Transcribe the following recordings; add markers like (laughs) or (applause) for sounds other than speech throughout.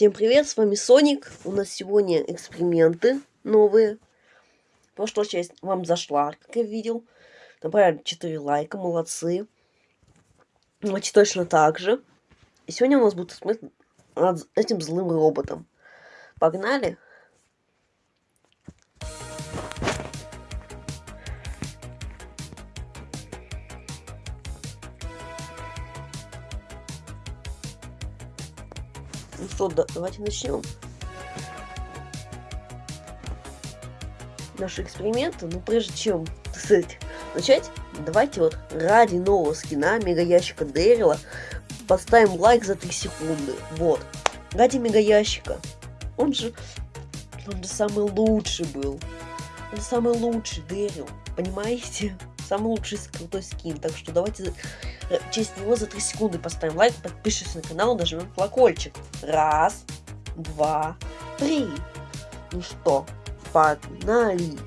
Всем привет, с вами Соник. У нас сегодня эксперименты новые. Прошлая часть вам зашла, как я видел. Набрали 4 лайка, молодцы. Давайте точно так же. И сегодня у нас будет эксперимент над этим злым роботом. Погнали! Что, да, давайте начнем. Наши эксперименты, ну прежде чем, сказать, начать, давайте вот ради нового скина мега ящика Дэрила поставим лайк за 3 секунды. Вот. Ради мега ящика. Он же, он же самый лучший был. Он самый лучший Дэрил. Понимаете? Самый лучший крутой скин. Так что давайте в честь него за 3 секунды поставим лайк, подпишись на канал, нажмем колокольчик. Раз, два, три. Ну что, погнали!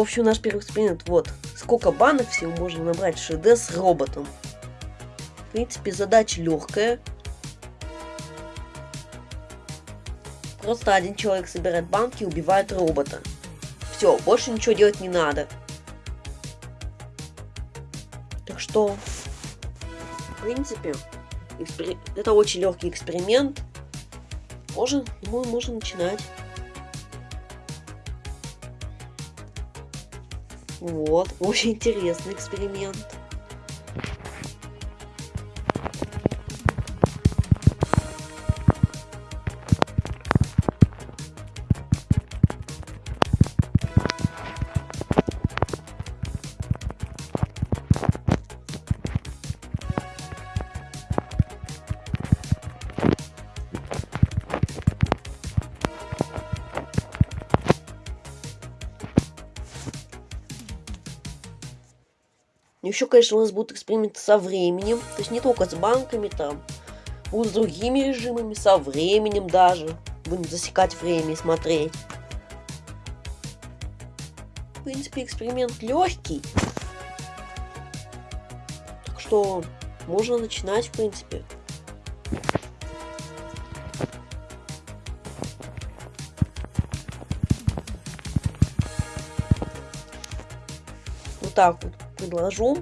В общем, наш первый эксперимент. Вот. Сколько банок всего можно набрать в ШД с роботом. В принципе, задача легкая. Просто один человек собирает банки и убивает робота. Все, больше ничего делать не надо. Так что, в принципе, экспер... это очень легкий эксперимент. Можно, можно начинать. Вот, (laughs) очень интересный эксперимент. Еще, конечно, у нас будут эксперименты со временем. То есть не только с банками там. Будут с другими режимами, со временем даже. Будем засекать время и смотреть. В принципе, эксперимент легкий. Так что можно начинать, в принципе. Вот так вот предложу.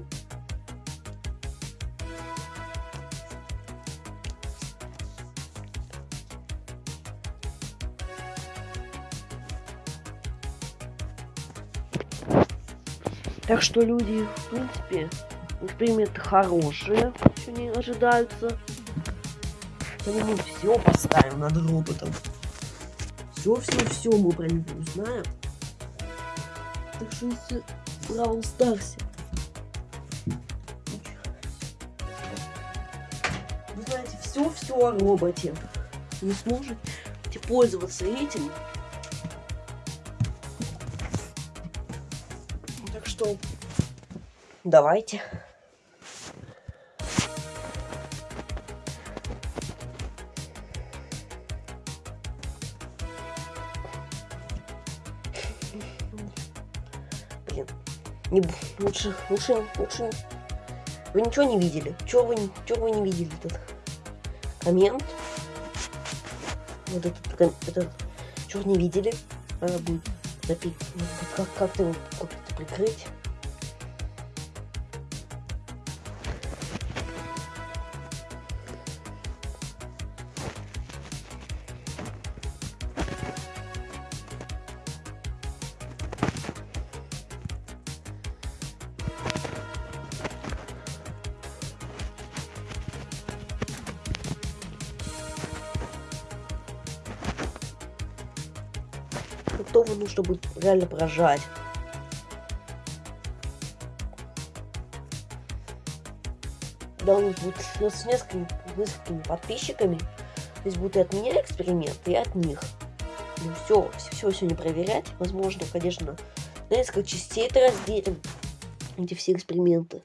Так что люди, в принципе, эксперименты хорошие, еще не ожидаются. Мы все поставим над роботом. Все-все-все мы про него узнаем. Так что если Бравл Старсе все-все о роботе. Не сможете пользоваться этим. Так что давайте. Блин, не, лучше, лучше, лучше. Вы ничего не видели? Чего вы, чего вы не видели тут? Коммент. Вот этот, этот, чего не видели? Надо будет запить, как, как-то его как прикрыть. готовы, нужно чтобы реально прожать. Да, у нас будет ну, с несколькими, несколькими подписчиками. Здесь будут и от меня эксперимент, и от них. Ну все, все все не проверять. Возможно, конечно, на несколько частей это разделим. Эти все эксперименты.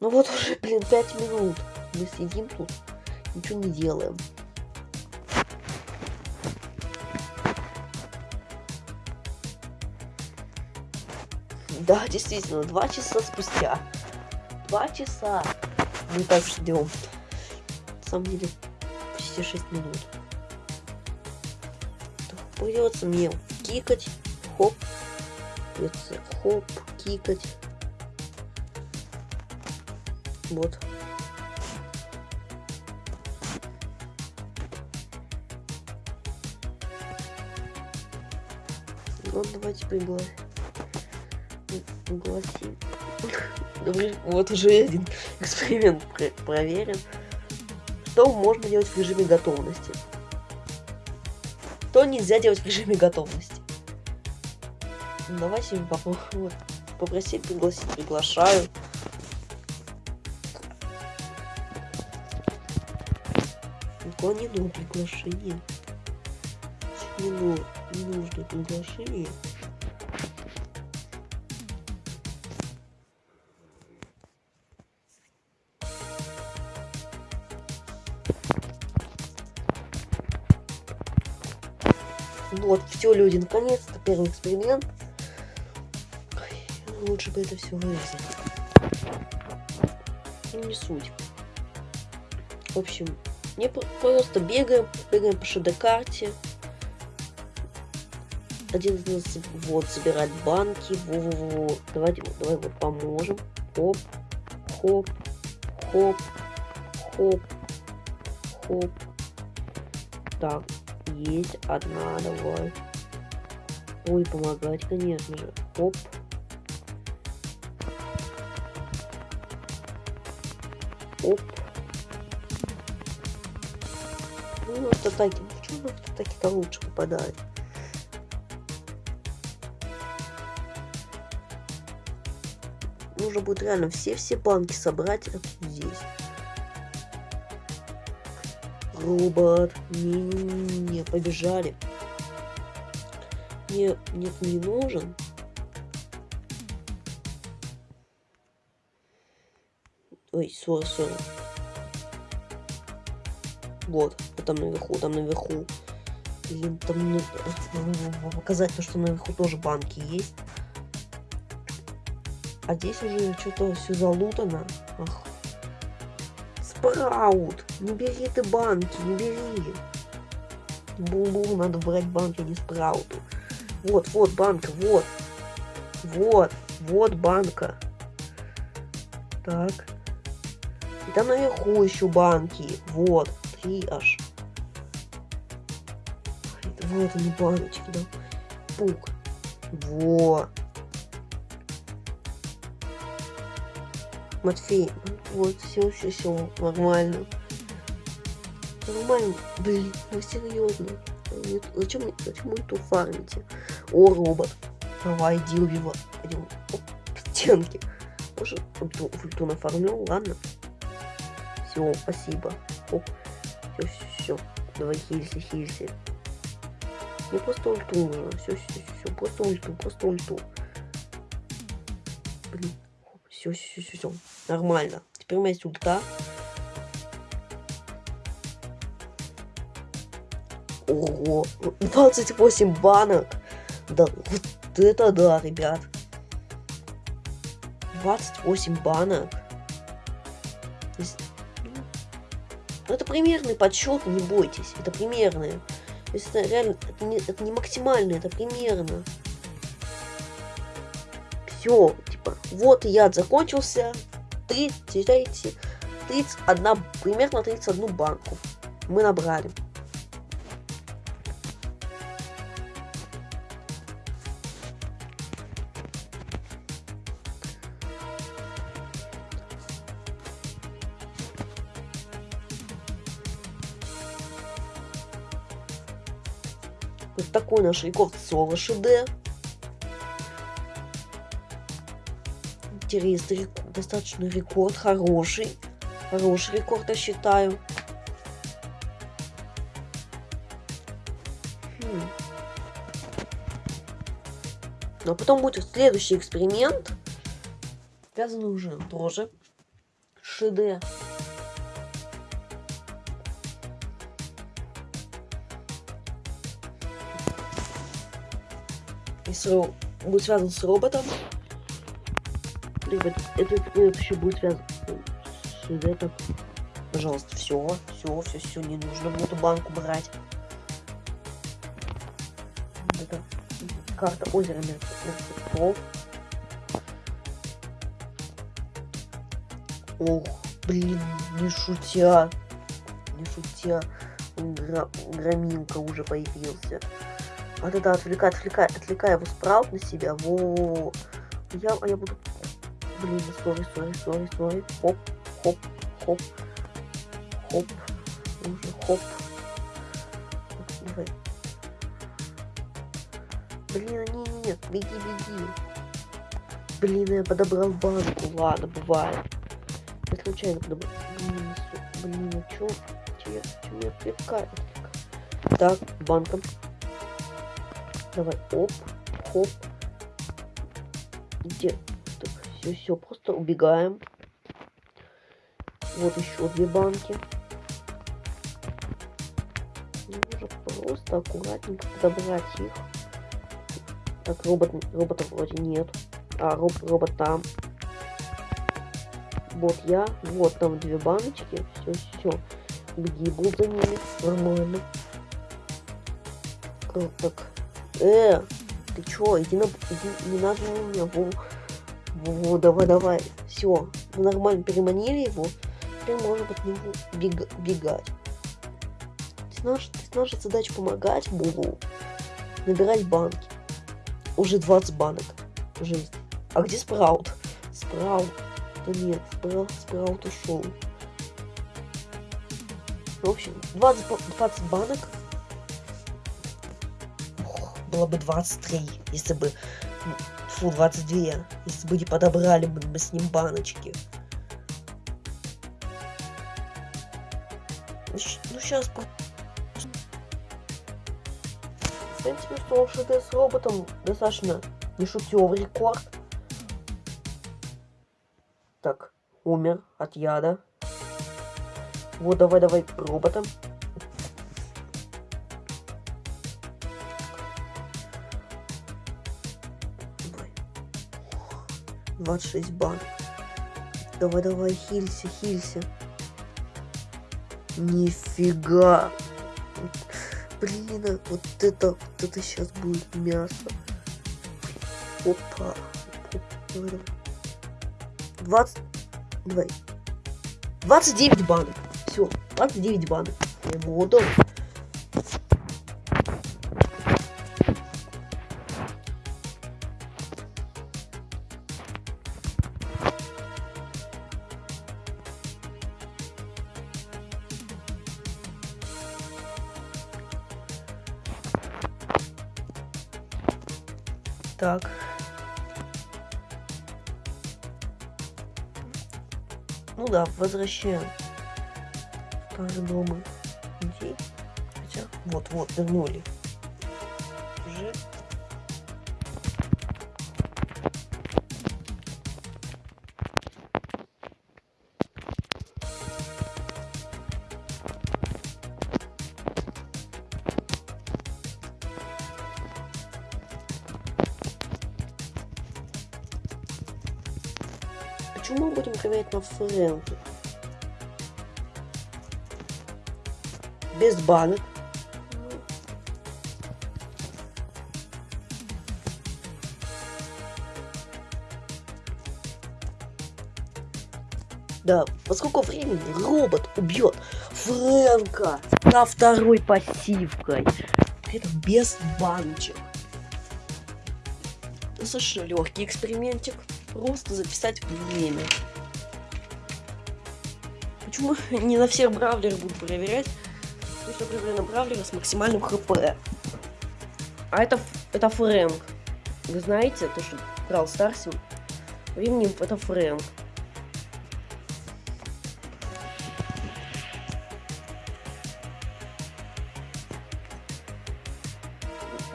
Ну вот уже, блин, 5 минут. Мы сидим тут, ничего не делаем. Да, действительно, два часа спустя. Два часа мы так ждем. На самом деле, почти 6 минут. Придется мне кикать. Хоп. Придется хоп, кикать. Вот. Вот давайте пригласим. Пригласим. Вот уже один (laughs) эксперимент проверен. Что можно делать в режиме готовности? Что нельзя делать в режиме готовности? Давай сегодня попробуем. (laughs) Попросить пригласить, приглашаю. Никого не нужно приглашение. Не, ну, нужно приглашение. Вот, все, люди, наконец-то первый эксперимент. Ой, лучше бы это все вырезать. Ну, не суть. В общем, не просто бегаем, бегаем по ШД-карте. Один из нас вот собирать банки. Во-во-во. Давайте, давай вот поможем. Хоп, хоп, хоп, хоп, хоп. Так, есть одна, давай. Ой, помогать, конечно же. Оп. Оп. Ну, автотаки. Почему на автотаки-то лучше попадает? Нужно будет реально все-все банки собрать здесь. Робот. Не-не-не, побежали. Нет, нет, не нужен. Ой, сори, сори. Вот, там наверху, там наверху. Блин, там (laughs) показать то, что наверху тоже банки есть. А здесь уже что-то все залутано. Ах, Спраут! Не бери ты банки, не бери. Бу-бу, надо брать банки, а не спрауту. Вот, вот банка, вот. Вот, вот банка. Так. И там наверху еще банки. Вот, три аж. Вот они баночки, да. Пук. Вот. Матфей, вот, все, все, все, нормально. Нормально, блин, ну серьезно. Зачем, зачем вы тут фармите? О, робот. Давай, иди убивай. Пойдем. Оп, стенки. Может, ульту, ульту ладно? Все, спасибо. Оп. Все, все, все. Давай хилься, хилься. Мне просто ульту нужно. Все, все, все, все. Просто ульту, просто ульту. Блин. Все, все, все, все. Нормально. Теперь у меня есть ульта. Ого, 28 банок. Да, вот это да, ребят. 28 банок. Ну, это примерный подсчет, не бойтесь. Это примерные. То есть это реально, это не, это не максимально, это примерно. Все, типа, вот яд закончился. 30, 31, примерно 31 банку мы набрали. Вот такой наш рекорд соло ШД. Рекорд, достаточно рекорд, хороший. Хороший рекорд, я считаю. Хм. А потом будет следующий эксперимент. Связанный уже тоже. ШД. Если будет связан с роботом, либо этот эксперимент еще будет связан с ШД, Пожалуйста, все, все, все, все, не нужно в эту банку брать. Это карта озера мертвецов. Ох, блин, не шутя. Не шутя. Гра громилка уже появился. Да, да, отвлекай, отвлекай, отвлекай его Sprout на себя. Во. Я, а я буду... Блин, sorry, sorry, sorry, sorry. Хоп, хоп, хоп. Хоп. Уже хоп. Давай. Блин, а не, нет, беги, беги. Блин, я подобрал банку. Ладно, бывает. Я случайно подобрал. Блин, а чё? Чё, чё меня отвлекает? Так, банком. Давай, оп, хоп. Где? Все, все, просто убегаем. Вот еще две банки. Нужно просто аккуратненько подобрать их. Так, робот, робота вроде нет. А, роб, робот там. Вот я. Вот там две баночки. Все, все. Беги, был за ними. Нормально. Так. Э, ты чё? Иди на... Иди, не надо на меня. Во, во, давай, давай. Все. Мы нормально переманили его. Теперь можно от него бег, бегать. Наша, наша задача помогать Булу набирать банки. Уже 20 банок. Жизнь. А где Спраут? Спраут. Да нет, Спраут, Спраут ушел. В общем, 20, 20 банок. Ох, было бы 23, если бы... Фу, 22. Если бы не подобрали бы мы с ним баночки. Ну, сейчас в принципе, что ШД с роботом достаточно нешутевый рекорд. Так, умер от яда. Вот, давай, давай, роботом. 26 бан. Давай, давай, хилься, хилься. Нифига. Блин, а вот это, вот это сейчас будет мясо. Опа. 20... Давай. 29 банок. Все, 29 банок. Я ему отдал. Да, возвращаем старый дома людей. Хотя, вот-вот, вернули. Фрэнке? Без банок. Да, поскольку времени робот убьет Фрэнка на второй пассивкой. Это без баночек. Достаточно легкий экспериментик просто записать время почему (laughs) не на всех бравлерах буду проверять. Потому что проверяю на бравлера с максимальным хп. А это, это Фрэнк. Вы знаете, то, что брал Старсим, временем это Фрэнк.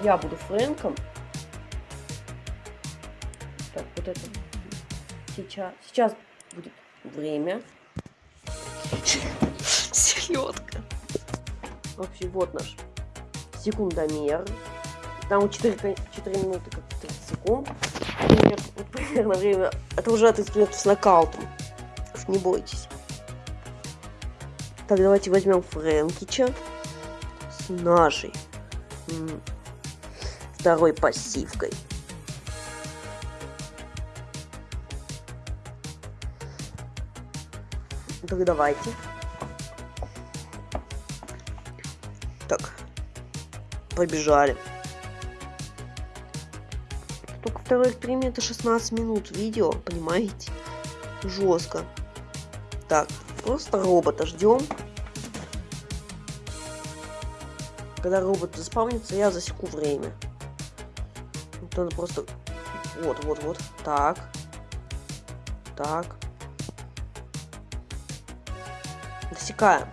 Я буду Фрэнком. Так, вот это. Сейчас, сейчас будет время. (laughs) Селедка. Вообще, вот наш секундомер. Там 4, 4 минуты как 30 секунд. Пример, вот примерно время. Это уже от инструментов с нокаутом. Не бойтесь. Так, давайте возьмем Фрэнкича с нашей второй пассивкой. Так, давайте. Так. Побежали. Только второй эксперимент 16 минут видео, понимаете? Жестко. Так, просто робота ждем. Когда робот заспавнится, я засеку время. Вот надо просто... Вот, вот, вот. Так. Так. Засекаем.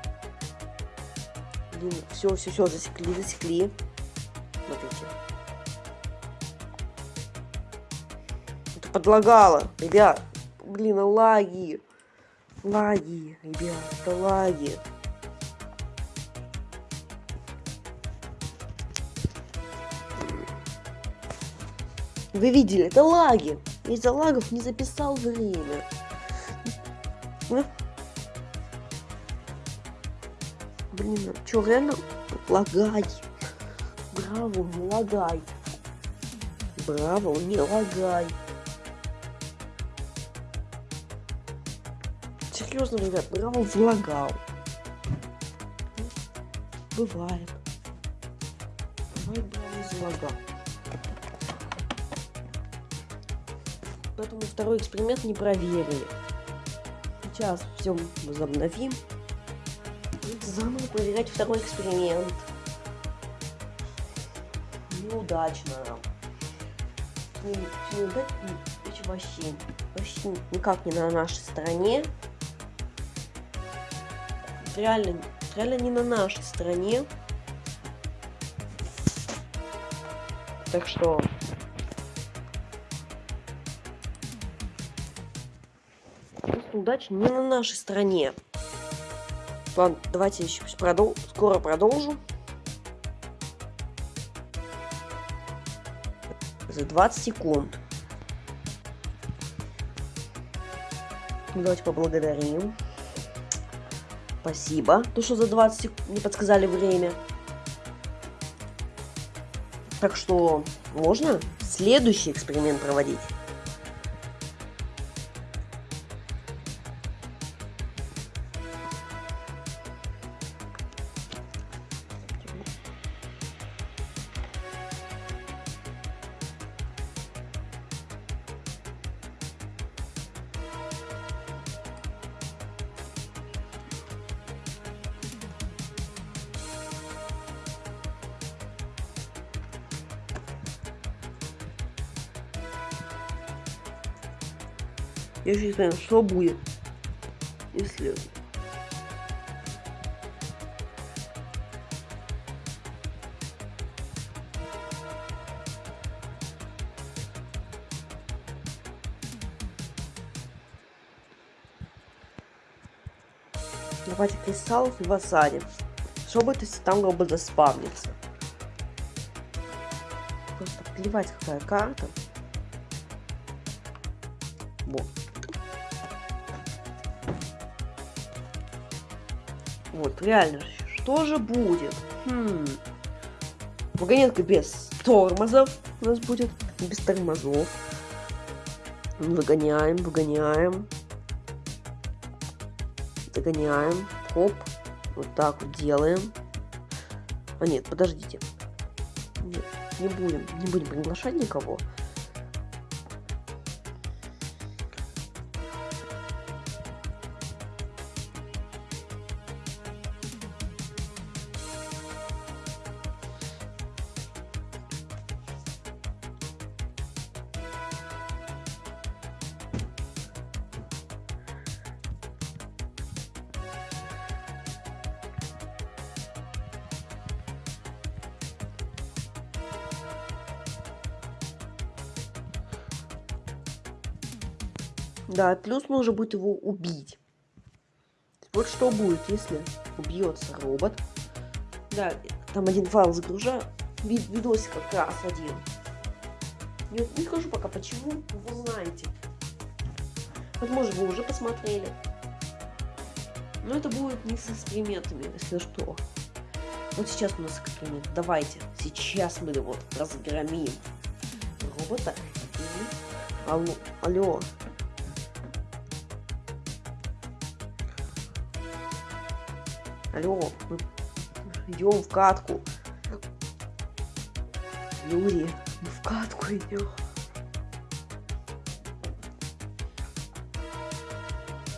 Блин, все, все, все, засекли, засекли. Смотрите. Это подлагало, ребят. Блин, а лаги. Лаги, ребят, это лаги. Вы видели, это лаги. Из-за лагов не записал время. Блин, чё, реально? Лагай. Браво, не лагай. Браво, не лагай. Серьезно, ребят, браво влагал. Бывает. Бывает, браво залагал. Поэтому второй эксперимент не проверили. Сейчас все возобновим заново проверять второй эксперимент. Неудачно. Не, неудачно, вообще, вообще никак не на нашей стороне. Реально, реально не на нашей стороне. Так что... удача не на нашей стороне. Ладно, давайте еще продол скоро продолжу. За 20 секунд. Давайте поблагодарим. Спасибо. То, что за 20 секунд не подсказали время. Так что можно следующий эксперимент проводить. Я же не знаю, что будет, если... Давайте кристаллов и васади. Что будет, если там робот заспавнится? Просто плевать, какая карта. Реально, что же будет? Хм. Вагонетка без тормозов у нас будет. Без тормозов. Выгоняем, выгоняем. Догоняем. Хоп. Вот так вот делаем. А нет, подождите. Нет, не будем. Не будем приглашать никого. Да, плюс нужно будет его убить. Вот что будет, если убьется робот. Да, там один файл загружаю. Вид видосик как раз один. Не, не скажу пока почему, вы знаете. Возможно, вы уже посмотрели. Но это будет не с экспериментами, если что. Вот сейчас у нас эксперимент. Давайте, сейчас мы вот разгромим робота. Алло, алло. Алло, мы идем в катку. Юрий, мы в катку идем.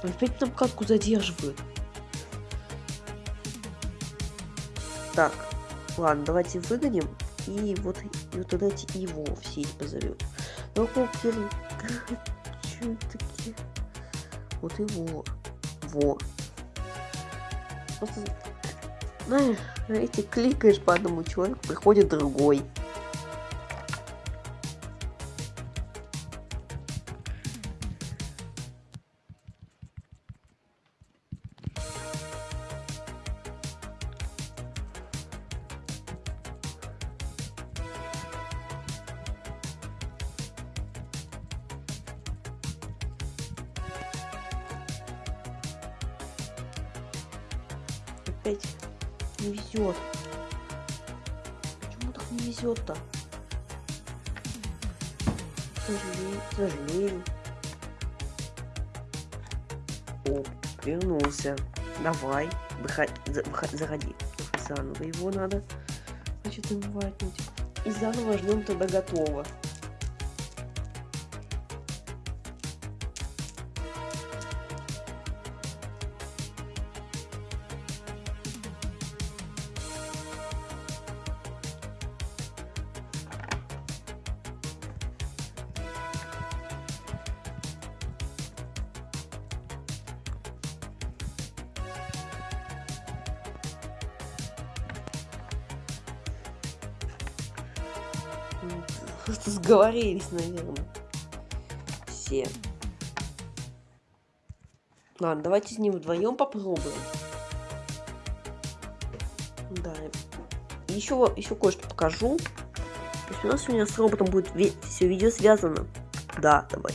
Опять нам катку задерживают. Так, ладно, давайте выгоним. И вот, и вот давайте его в сеть позовем. Ну, покер... (laughs) Чё такие? Вот его. Во. Просто, знаешь, эти кликаешь по одному человеку, приходит другой. Опять не везет. Почему так не везет-то? К сожалению. О, вернулся. Давай, выходи, заходи. Заново его надо, значит, инвайтнуть. И заново ждем тогда готово. Сговорились, наверное. Все. Ладно, давайте с ним вдвоем попробуем. Да. Еще, еще кое-что покажу. То есть у нас сегодня с роботом будет все видео связано. Да, давай.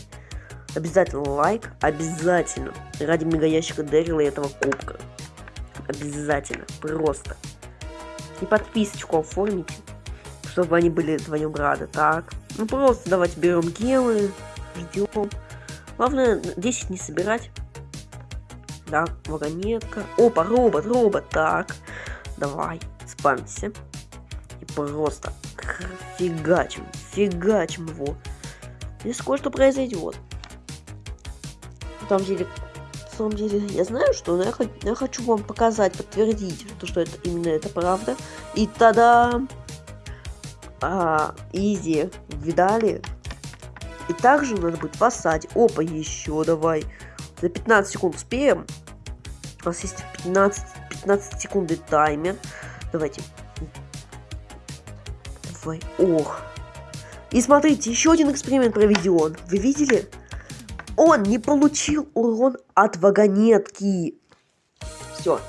Обязательно лайк, обязательно. Ради мегаящика Дэрила этого кубка. Обязательно, просто. И подписочку оформите чтобы они были вдвоем рады. Так, ну просто давайте берем гелы, ждем. Главное 10 не собирать. Да, вагонетка. Опа, робот, робот. Так, давай, спамься. И просто фигачим, фигачим его. Здесь кое-что произойдет. На самом деле, на самом деле, я знаю, что, но я, я хочу вам показать, подтвердить, то, что это именно это правда. И тогда а, изи, видали? И также нас будет осаде. Опа, еще давай. За 15 секунд успеем. У нас есть 15, 15 секунды таймер. Давайте. Давай. Ох. И смотрите, еще один эксперимент проведен. Вы видели? Он не получил урон от вагонетки. Все.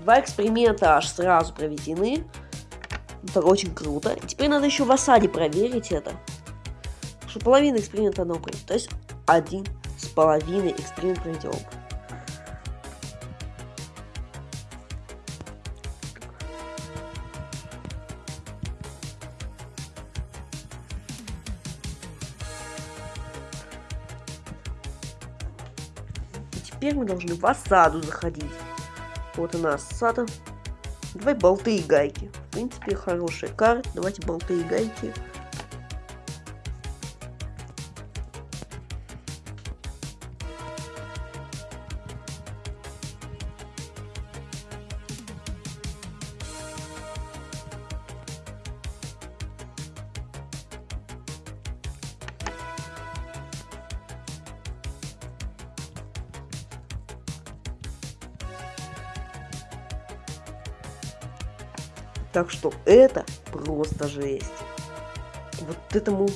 Два эксперимента аж сразу проведены. Это очень круто. Теперь надо еще в осаде проверить это. Что половина эксперимента она. То есть один с половиной эксперимент проведен. теперь мы должны в осаду заходить. Вот она осада. Давай болты и гайки. В принципе, хорошая карта. Давайте болты и гайки. Так что это просто жесть. Вот этому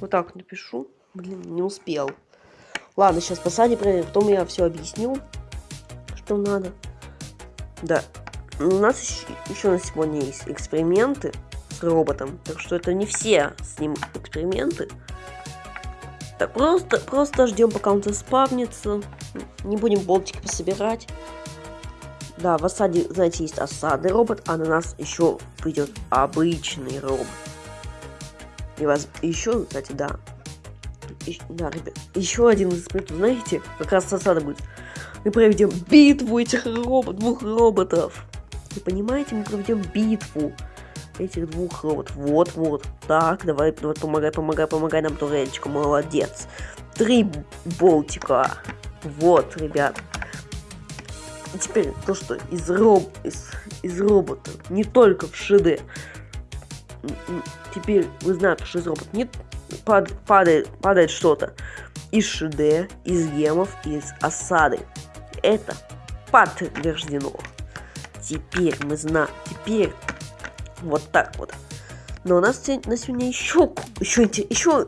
Вот так напишу. Блин, не успел. Ладно, сейчас посади проверим, потом я все объясню, что надо. Да. У нас еще, на сегодня есть эксперименты с роботом. Так что это не все с ним эксперименты. Так, просто, просто ждем, пока он заспавнится. Не будем болтики пособирать. Да, в осаде, знаете, есть осадный робот, а на нас еще придет обычный робот. И вас еще, кстати, да. И, да, ребят, еще один из испытаний, знаете, как раз осада будет. Мы проведем битву этих робот, двух роботов. Вы понимаете, мы проведем битву этих двух роботов. Вот, вот. Так, давай, давай, помогай, помогай, помогай нам, турельчика, молодец. Три болтика. Вот, ребят. И теперь то, что из, роб... из, из робота, не только в ШД, теперь вы знаете, что из робота не пад... падает, падает что-то из ШД, из гемов, из осады. Это подтверждено. Теперь мы знаем, теперь вот так вот. Но у нас на сегодня еще, еще, еще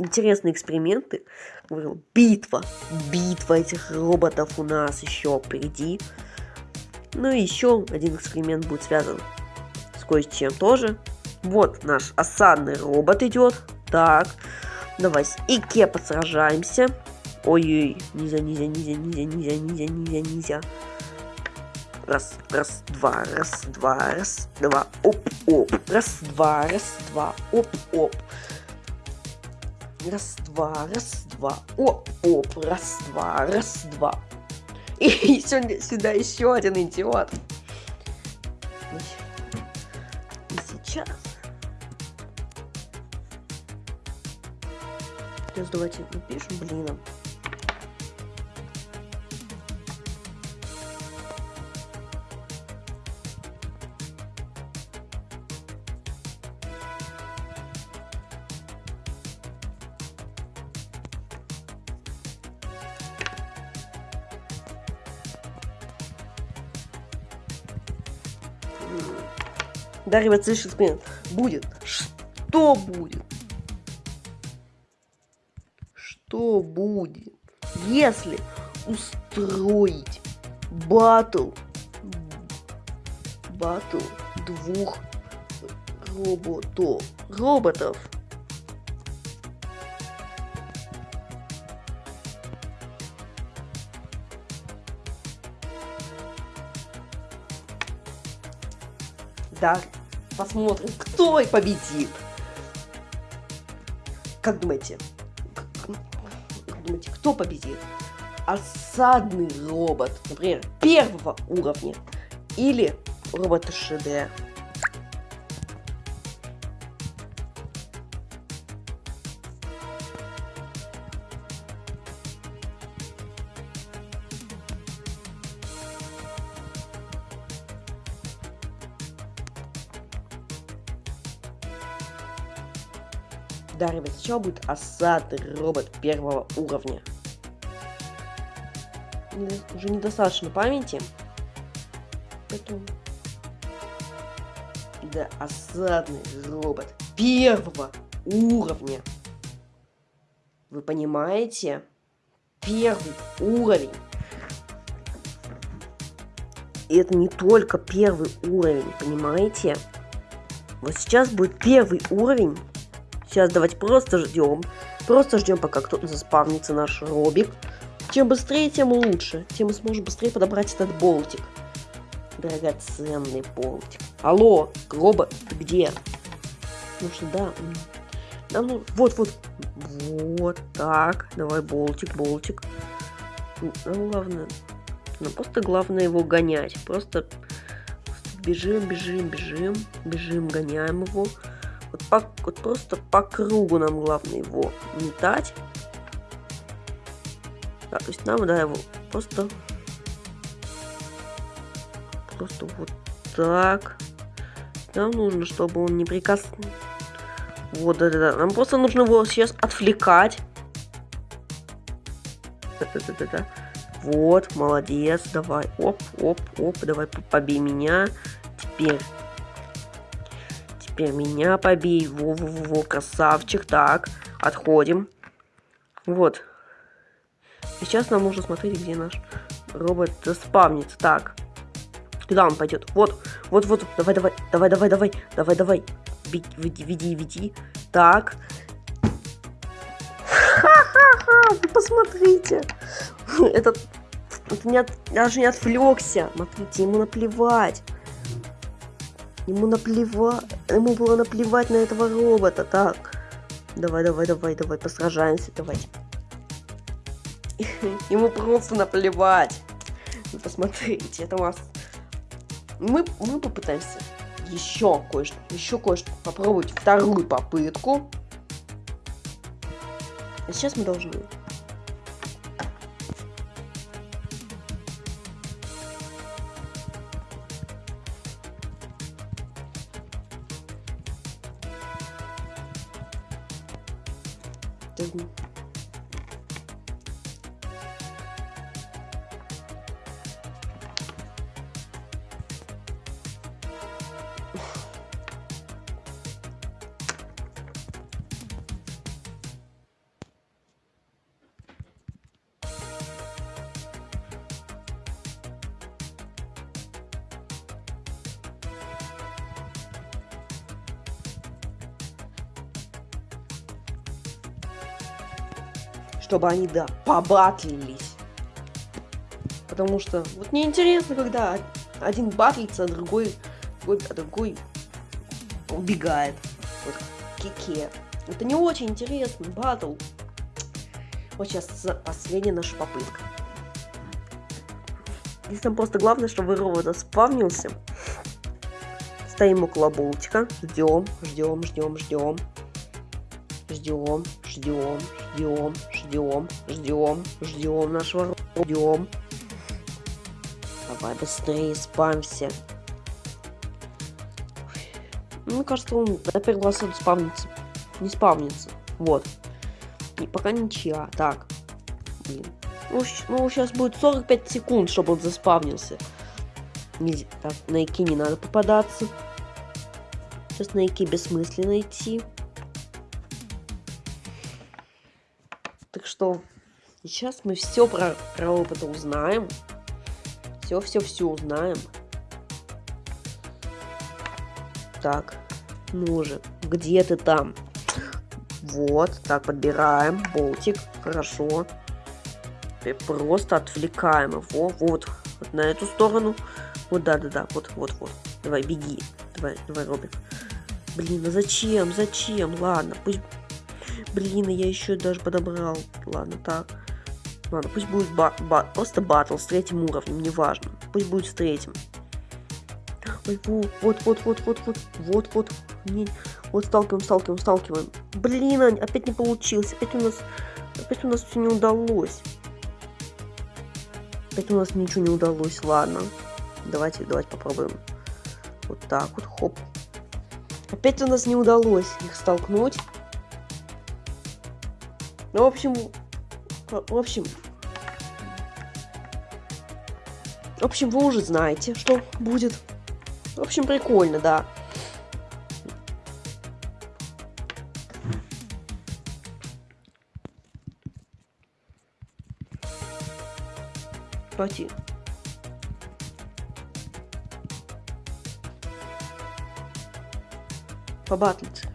интересные эксперименты. Говорю, битва. Битва этих роботов у нас еще впереди. Ну и еще один эксперимент будет связан с кое-чем тоже. Вот наш осадный робот идет. Так, давай с Ике посражаемся. Ой-ой, нельзя, нельзя, нельзя, нельзя, нельзя, нельзя, нельзя, нельзя. Раз, раз, два, раз, два, раз, два, оп, оп. Раз, два, раз, два, оп, оп раз-два, раз-два, о, оп, раз-два, раз-два. И сегодня сюда еще один идиот. И сейчас. Сейчас давайте напишем блином. Да, ребят, следующий эксперимент будет. Что будет? Что будет, если устроить батл, батл двух роботов, роботов Да, посмотрим, кто и победит. Как думаете, как думаете, кто победит? Осадный робот, например, первого уровня или робот 3D? Да, ребят, Сначала будет осадный робот первого уровня. Уже недостаточно памяти. Поэтому... Да, осадный робот первого уровня. Вы понимаете? Первый уровень. И это не только первый уровень, понимаете? Вот сейчас будет первый уровень Сейчас давайте просто ждем. Просто ждем, пока кто-то заспавнится наш робик. Чем быстрее, тем лучше. Тем мы сможем быстрее подобрать этот болтик. Драгоценный болтик. Алло, робот, ты где? Ну что, да. Нам ну, вот, вот. Вот так. Давай болтик, болтик. Нам главное... Нам просто главное его гонять. Просто бежим, бежим, бежим. Бежим, гоняем его. Вот, по, вот просто по кругу нам главное его метать. Да, то есть нам, да, его просто... Просто вот так. Нам нужно, чтобы он не прикасался. Вот, да-да-да. Нам просто нужно его сейчас отвлекать. Да-да-да-да. Вот, молодец, давай. Оп, оп, оп, давай побей меня. Теперь теперь меня побей. Во-во-во, красавчик. Так, Отходим. Вот. Сейчас нам нужно смотреть, где наш робот спавнится. Так. Куда он пойдет? Вот, вот, вот. Давай, давай, давай, давай, давай, давай, давай. Веди, веди, веди. Так. Ха-ха-ха, посмотрите. Этот, это не от, даже не отвлекся. Смотрите, ему наплевать. Ему наплевать. Ему было наплевать на этого робота. Так. Давай, давай, давай, давай, посражаемся, давайте. (laughs) Ему просто наплевать. Посмотрите, это у нас... Мы, мы попытаемся еще кое-что, еще кое-что попробовать вторую попытку. А сейчас мы должны чтобы они, да, побатлились. Потому что вот неинтересно, когда один батлится, а другой, другой, а другой убегает. Вот кике. Это не очень интересно, батл. Вот сейчас последняя наша попытка. Здесь нам просто главное, чтобы робот спавнился. Стоим около болтика, ждем, ждем, ждем, ждем. Ждем, ждем, ждем, ждем, ждем, ждем нашего ждем. Давай быстрее спамся. Мне кажется, он раз он спавнится. Не спавнится. Вот. И пока ничья. Так. Блин. Ну, ну, сейчас будет 45 секунд, чтобы он заспавнился. Так, на Ики не надо попадаться. Сейчас на Ики бессмысленно идти. Что сейчас мы все про, про узнаем. Все-все-все узнаем. Так, ну же, где ты там? Вот, так, подбираем болтик, хорошо. И просто отвлекаем его, вот, вот на эту сторону. Вот, да-да-да, вот-вот-вот. Давай, беги. Давай, давай, Робик. Блин, а зачем, зачем? Ладно, пусть Блин, я еще даже подобрал. Ладно, так. Ладно, пусть будет ба ба просто батл с третьим уровнем, неважно. Пусть будет с третьим. Ой, вот, вот, вот, вот, вот, вот, вот. Не, вот сталкиваем, сталкиваем, сталкиваем. Блин, опять не получилось. Опять у нас, опять у нас все не удалось. Опять у нас ничего не удалось. Ладно, давайте, давайте попробуем. Вот так вот, хоп. Опять у нас не удалось их столкнуть. Ну, в общем, в общем, в общем, вы уже знаете, что будет. В общем, прикольно, да. Давайте. Побатлиться.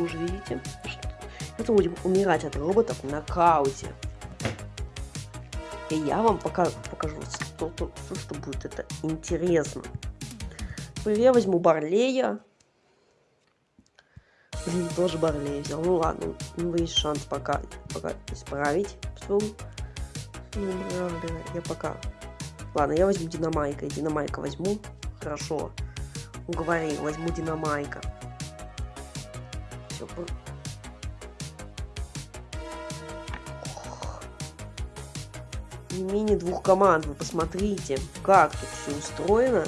Вы уже видите, что это будем умирать от роботов в нокауте. И я вам пока покажу, что, что, что будет это интересно. Я возьму Барлея. Блин, тоже Барлея взял. Ну ладно, у него есть шанс пока, пока исправить. Ну, я пока... Ладно, я возьму Динамайка. Динамайка возьму. Хорошо. Уговорил, возьму Динамайка. Не менее двух команд. Вы посмотрите, как тут все устроено.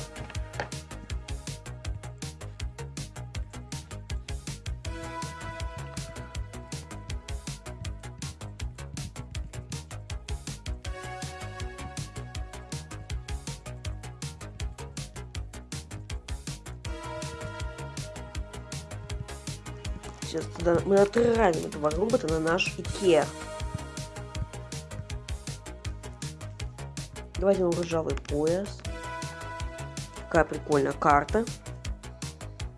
Мы отправим этого робота на наш Икеа. Давайте на ржавый пояс. Какая прикольная карта.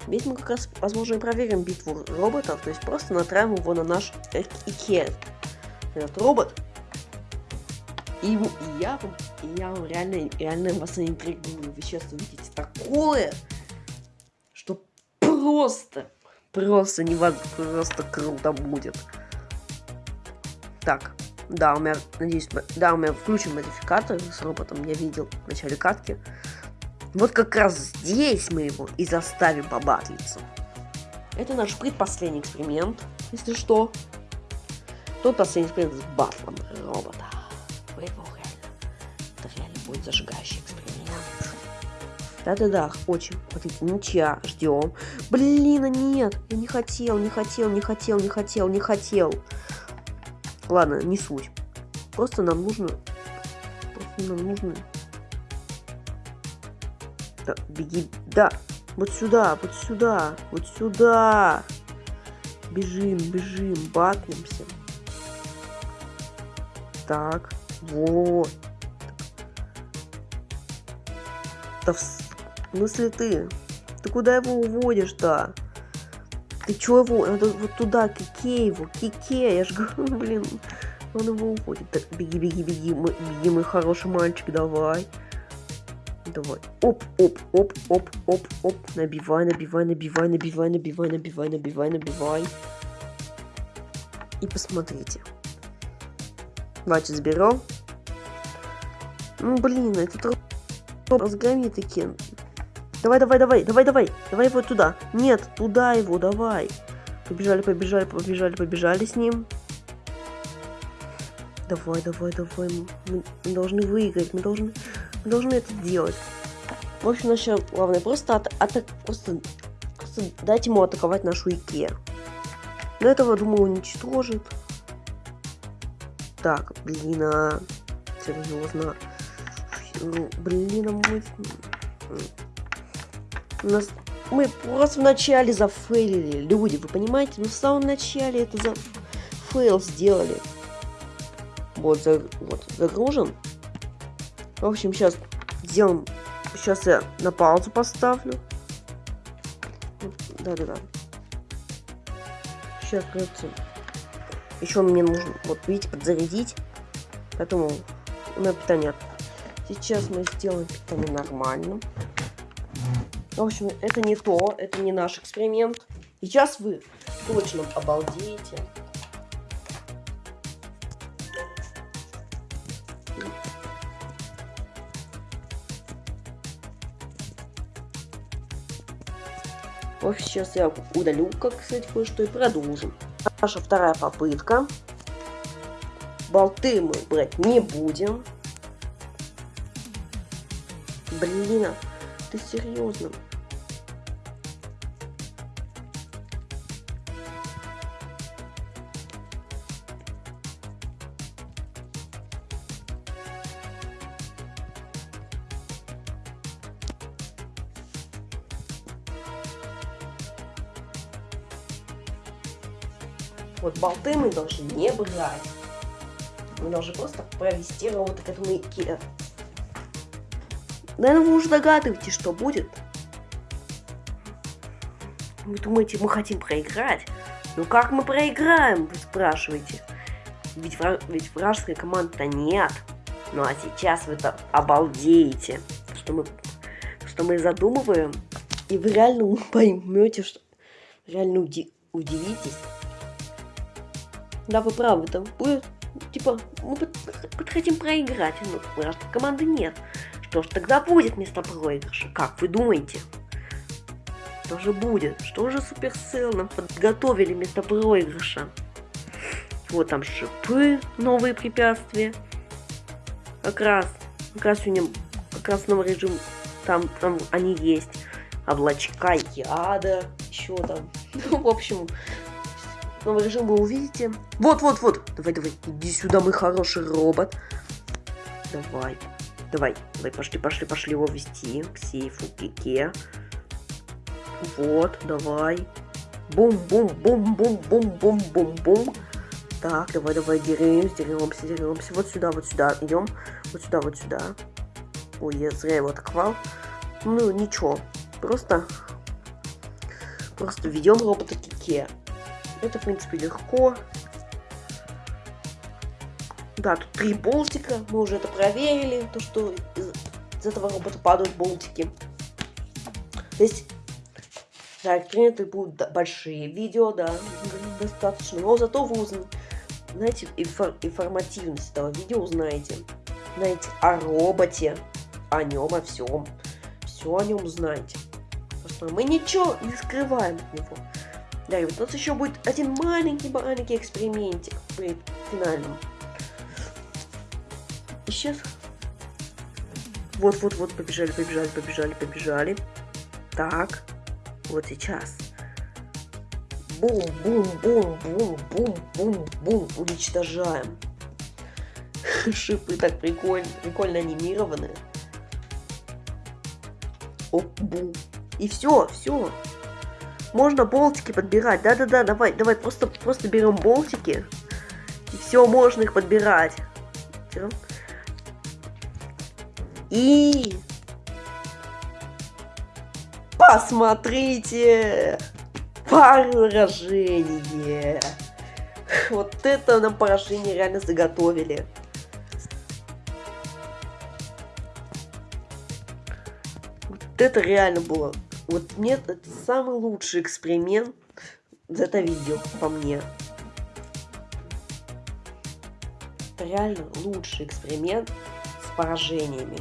Здесь мы как раз, возможно, и проверим битву роботов. То есть просто натравим его на наш Икеа. Этот робот. И, и я и я вам реально, реально вас интригую. Вы сейчас увидите такое, что просто, просто невозможно, просто круто будет. Так, да, у меня, надеюсь, да, у меня включен модификатор с роботом, я видел в начале катки. Вот как раз здесь мы его и заставим побатлиться. Это наш предпоследний эксперимент, если что. Тот последний эксперимент с батлом робота. Вы его реально, это реально будет зажигающий эксперимент. Да-да-да, очень. Смотрите, ничья, ждем. Блин, а нет, я не хотел, не хотел, не хотел, не хотел, не хотел. Ладно, не суть. Просто нам нужно... Просто нам нужно... Да, беги... Да! Вот сюда, вот сюда, вот сюда! Бежим, бежим, батнемся. Так, вот. Да в смысле ты? Ты куда его уводишь-то? Ты чё его? Надо вот туда, к Икее его, к Икее, я же (laughs) говорю, блин. Он его уходит. Так, беги, беги, беги, мой, беги, мой хороший мальчик, давай. Давай. Оп, оп, оп, оп, оп, оп. Набивай, набивай, набивай, набивай, набивай, набивай, набивай, набивай. И посмотрите. Давайте заберем. Ну, блин, этот разгони таки. Давай, давай, давай, давай, давай. Давай его туда. Нет, туда его, давай. Побежали, побежали, побежали, побежали с ним. Давай, давай, давай. Мы, мы должны выиграть. Мы должны, мы должны это делать. В общем, наше главное просто, от, атак, просто, просто дать ему атаковать нашу Икеа. До этого, думаю, уничтожит. Так, блин, а... Серьезно. Блин, а мы... У нас... Мы просто вначале зафейлили, люди, вы понимаете? Мы в самом начале это за фейл сделали. Вот, за... вот загружен. В общем, сейчас сделаем... Сейчас я на паузу поставлю. Да-да-да. Сейчас, кажется, еще мне нужно, вот видите, подзарядить. Поэтому на питание. Сейчас мы сделаем питание нормальным. В общем, это не то, это не наш эксперимент. Сейчас вы точно обалдеете. Вот сейчас я удалю, как, кстати, кое-что и продолжим. Наша вторая попытка. Болты мы брать не будем. Блин, а ты серьезно? Болты мы должны не брать. Мы должны просто провести робота к этому Икеа. Наверное, вы уже догадываетесь, что будет. Вы думаете, мы хотим проиграть? Ну как мы проиграем, вы спрашиваете? Ведь, вра... ведь вражеской команды-то нет. Ну а сейчас вы-то обалдеете, что мы, что мы задумываем. И вы реально (laughs) поймете, что реально уди удивитесь. Да, вы правы, там будет, типа, мы хотим проиграть, но ну, команды нет. Что ж, тогда будет место проигрыша. Как вы думаете? Что же будет? Что же Суперсел нам подготовили вместо проигрыша? Вот там шипы, новые препятствия. Как раз, как раз сегодня, как раз новый режим, там, там они есть. Облачка яда, еще там. Ну, (laughs) в общем, новый режим вы увидите. Вот, вот, вот. Давай, давай, иди сюда, мой хороший робот. Давай, давай, давай, пошли, пошли, пошли его вести к сейфу Кике. Вот, давай. Бум-бум-бум-бум-бум-бум-бум-бум. Так, давай, давай, деремся, деремся, деремся. Вот сюда, вот сюда, идем. Вот сюда, вот сюда. Ой, я зря его атаковал. Ну, ничего. Просто... Просто ведем робота Кике. Это, в принципе, легко. Да, тут три болтика. Мы уже это проверили. То, что из, из этого робота падают болтики. То есть да, приняты будут большие видео, да, достаточно. Но зато вы узнаете инфор информативность этого видео узнаете. Знаете о роботе, о нем, о всем. Все о нем знаете. Просто мы ничего не скрываем от него. Да, и вот у нас еще будет один маленький-маленький экспериментик при финальном. И сейчас... Вот-вот-вот, побежали, побежали, побежали, побежали. Так. Вот сейчас. Бум-бум-бум-бум-бум-бум-бум. Уничтожаем. (laughs) Шипы так прикольно, прикольно анимированы. Оп-бум. И все, все. Можно болтики подбирать. Да-да-да, давай, давай, просто, просто берем болтики. И все, можно их подбирать. И Посмотрите! Поражение! Вот это нам поражение реально заготовили. Вот это реально было. Вот мне это самый лучший эксперимент за это видео, по мне. Это реально лучший эксперимент с поражениями.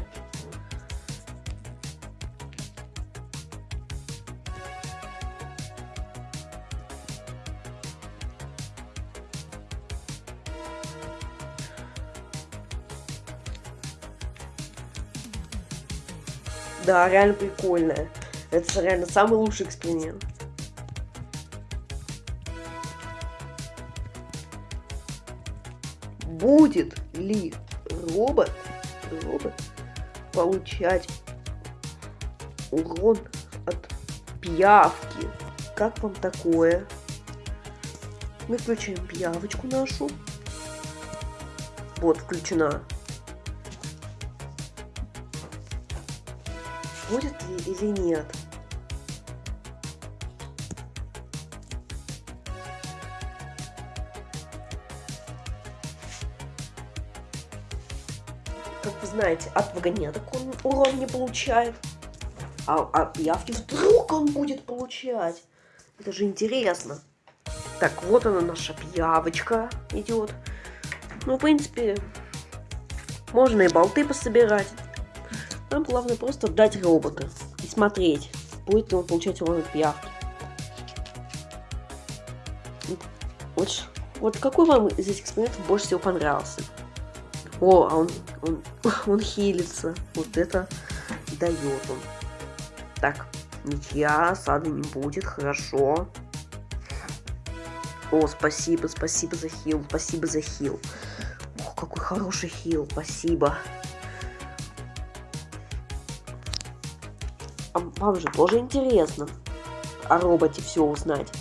Да, реально прикольная. Это реально самый лучший эксперимент. Будет ли робот, робот получать урон от пиявки? Как вам такое? Мы включаем пиявочку нашу. Вот, включена. будет ли или нет. Знаете, от вагонеток он урон не получает. А от пиявки вдруг он будет получать. Это же интересно. Так, вот она наша пиявочка идет. Ну, в принципе, можно и болты пособирать. Нам главное просто дать робота и смотреть, будет ли он получать урон от пиявки. Вот, вот какой вам из этих экспериментов больше всего понравился? О, а он, он, (laughs) он хилится. Вот это дает он. Так, ничья, сада не будет, хорошо. О, спасибо, спасибо за хил, спасибо за хил. Ох, какой хороший хил, спасибо. А вам же тоже интересно о роботе все узнать.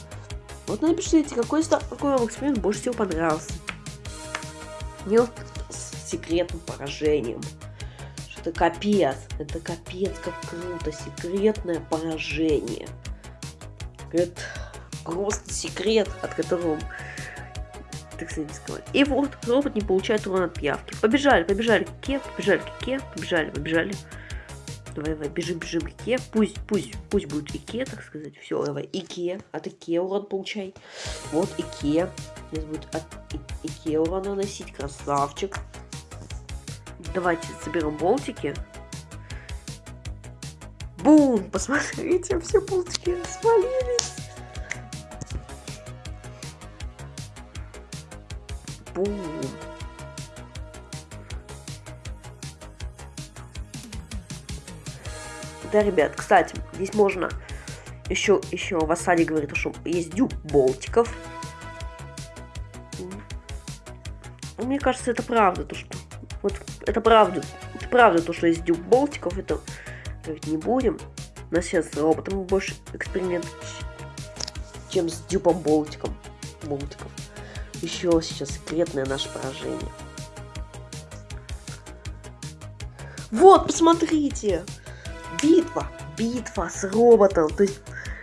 Вот напишите, какой, какой вам эксперимент больше всего понравился. Не с секретным поражением. Что это капец. Это капец, как круто. Секретное поражение. Это просто секрет, от которого так сказать, И вот робот не получает урон от пиявки. Побежали, побежали к Ке, побежали к Ке, побежали, побежали. Давай, давай, бежим, бежим, Икеа. Пусть, пусть, пусть будет Икеа, так сказать. Все, давай, Икеа. От Икеа урон получай. Вот Икеа. Сейчас будет от Икеа урон наносить. Красавчик. Давайте соберем болтики. Бум! Посмотрите, все болтики свалились. Бум! Да, ребят, кстати, здесь можно еще, еще Васали говорит, что есть дюб болтиков. Мне кажется, это правда, то что вот это правда, это правда то, что есть дюб болтиков, это ведь не будем. У нас сейчас роботом больше эксперимент, чем с дюбом болтиком. Болтиков. Еще сейчас секретное наше поражение. Вот, посмотрите! Битва! Битва с роботом. То есть,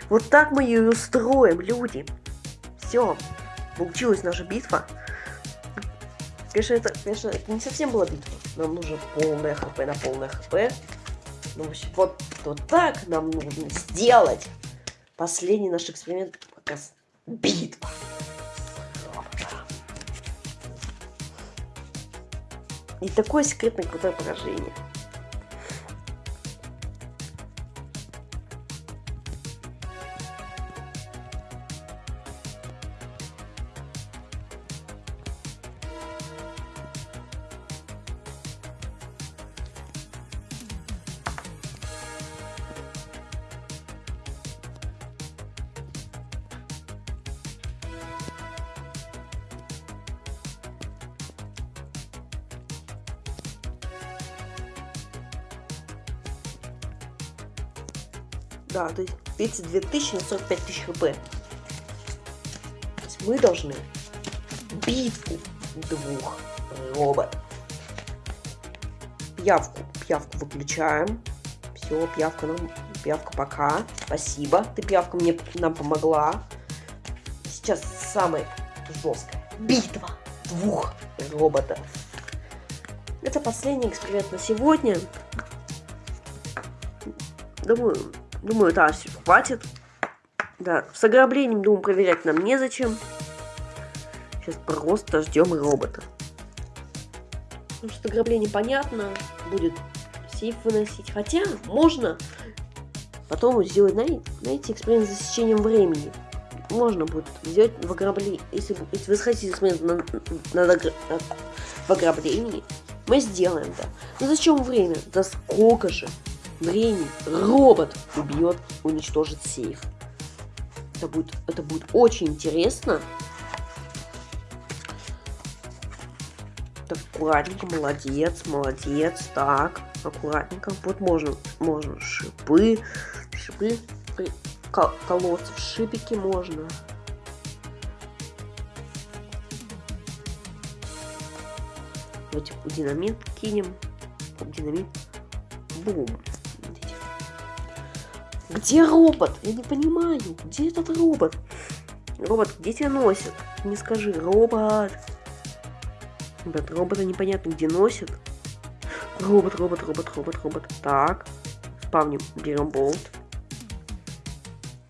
вот так мы ее устроим, люди. Все. Получилась наша битва. Конечно, это, конечно, это не совсем была битва. Нам нужно полное хп на полное хп. Ну, вот, вот так нам нужно сделать. Последний наш эксперимент как раз битва. И такое секретное крутое поражение. Да, то есть 32 тысячи на 45 тысяч хп. То есть мы должны битву двух роботов. Пьявку. Пьявку выключаем. Все, пьявка нам. Пьявка пока. Спасибо. Ты, пьявка, мне нам помогла. Сейчас самая жесткая битва двух роботов. Это последний эксперимент на сегодня. Думаю, Думаю, да, все, хватит. Да, с ограблением, думаю, проверять нам незачем. Сейчас просто ждем робота. Потому что ограбление понятно, будет сейф выносить. Хотя, можно потом сделать, знаете, эксперимент с засечением времени. Можно будет сделать в ограблении. Если, если вы хотите эксперимент на, на, на, в ограблении, мы сделаем, да. Но зачем время? За сколько же? Времени робот убьет, уничтожит сейф. Это будет, это будет очень интересно. Так, аккуратненько, молодец, молодец. Так, аккуратненько. Вот можно, можно шипы, шипы, кол колоться в шипики можно. Давайте динамит кинем. Динамит. Бум. Где робот? Я не понимаю. Где этот робот? Робот, где тебя носит? Не скажи, робот. Ребят, робота непонятно где носит. Робот, робот, робот, робот, робот. Так. Спавним, берем болт.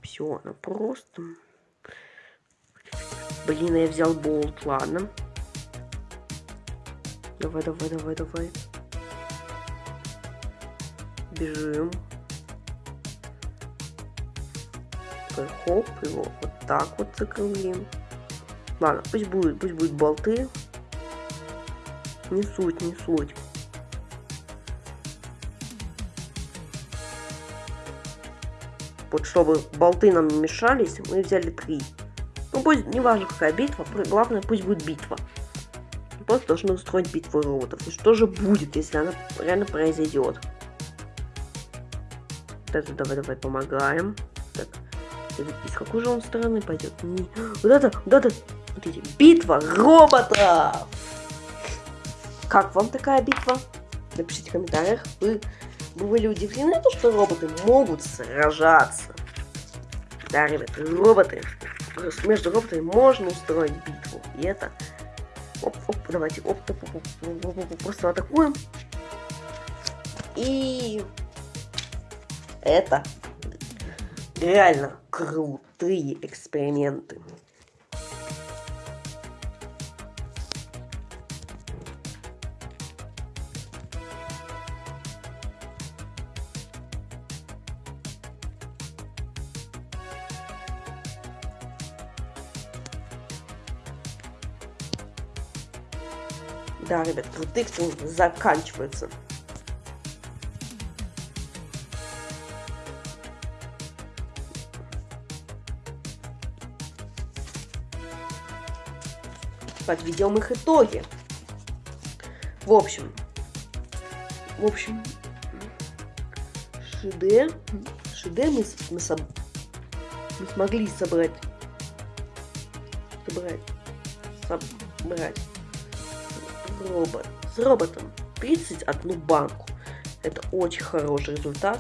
Все, она просто... Блин, я взял болт, ладно. Давай, давай, давай, давай. Бежим. Такой хоп, его вот так вот закруглим. Ладно, пусть будет, пусть будет болты. Не суть, не суть. Вот чтобы болты нам не мешались, мы взяли три. Ну пусть, не важно какая битва, главное пусть будет битва. Просто должны устроить битву роботов. И что же будет, если она реально произойдет? Это давай, давай, помогаем. Так, из какой же он стороны пойдет? Не... Вот это, вот это, смотрите, битва роботов! Как вам такая битва? Напишите в комментариях. Вы были удивлены, то, что роботы могут сражаться. Да, ребят, роботы. Между роботами можно устроить битву. И это... Оп, оп, давайте, оп, оп, оп, оп, оп, оп, просто атакуем. И это реально крутые эксперименты. Да, ребят, крутые эксперименты заканчиваются. Подведем их итоги. В общем, в общем, ШД, ШД мы, мы, соб, мы смогли собрать, собрать, собрать робот, с роботом 31 банку. Это очень хороший результат.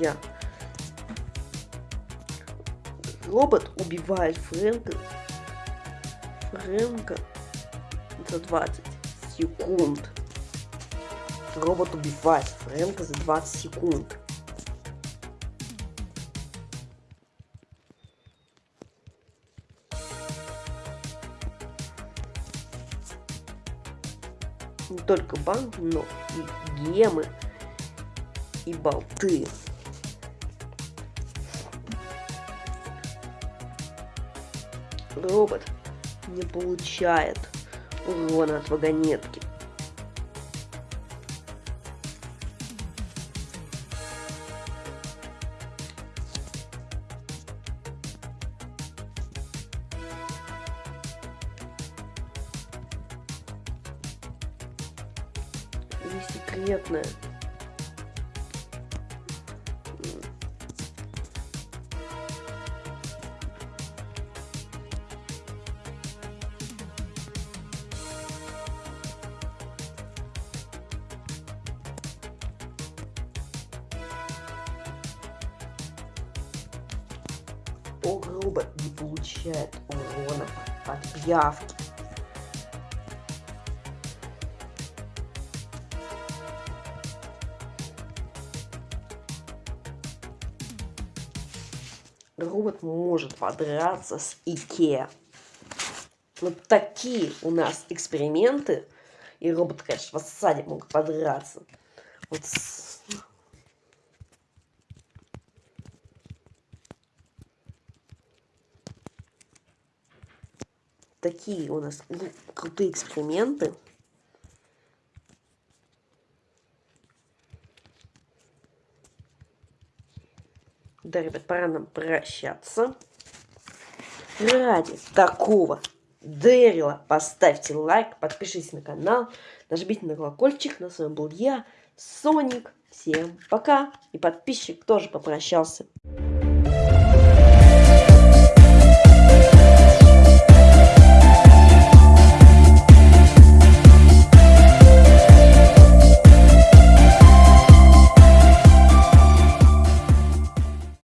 Я робот убивает Фрэнка Фрэнка за 20 секунд. Робот убивает Фрэнка за 20 секунд. Не только банк, но и гемы, и болты. Робот не получает урона от вагонетки. Секретная пиявки. Робот может подраться с Икеа. Вот такие у нас эксперименты. И робот, конечно, в осаде могут подраться. Вот с такие у нас крутые эксперименты. Да, ребят, пора нам прощаться. Ради такого Дэрила поставьте лайк, подпишитесь на канал, нажмите на колокольчик. На своем был я, Соник. Всем пока. И подписчик тоже попрощался.